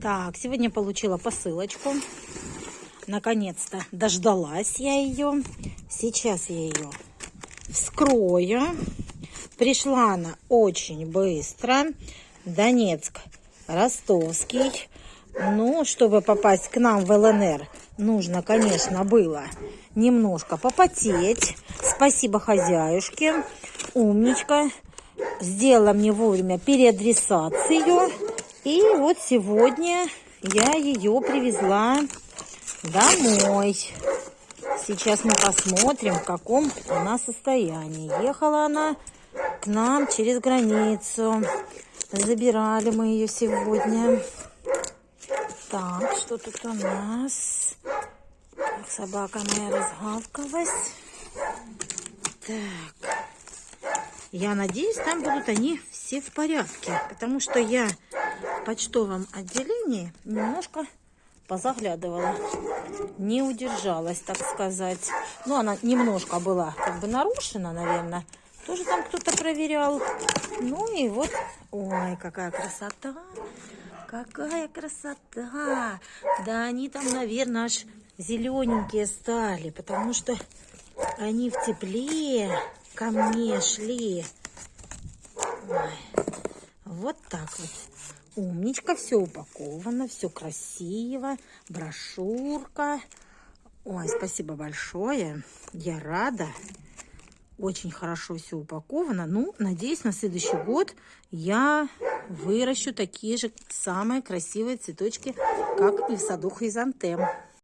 Так, сегодня получила посылочку. Наконец-то дождалась я ее. Сейчас я ее вскрою. Пришла она очень быстро. Донецк, Ростовский. Ну, чтобы попасть к нам в ЛНР, нужно, конечно, было немножко попотеть. Спасибо хозяюшке. Умничка. Сделала мне вовремя переадресацию. И вот сегодня я ее привезла домой. Сейчас мы посмотрим, в каком она состоянии. Ехала она к нам через границу. Забирали мы ее сегодня. Так, что тут у нас? Так, собака моя разгавкалась. Так. Я надеюсь, там будут они все в порядке. Потому что я почтовом отделении немножко позаглядывала. Не удержалась, так сказать. Ну, она немножко была как бы нарушена, наверное. Тоже там кто-то проверял. Ну и вот, ой, какая красота. Какая красота. Да они там, наверное, аж зелененькие стали, потому что они в тепле ко мне шли. Ой. Вот так вот. Умничка, все упаковано, все красиво. Брошюрка. Ой, спасибо большое. Я рада. Очень хорошо все упаковано. Ну, надеюсь, на следующий год я выращу такие же самые красивые цветочки, как и в саду хризантем.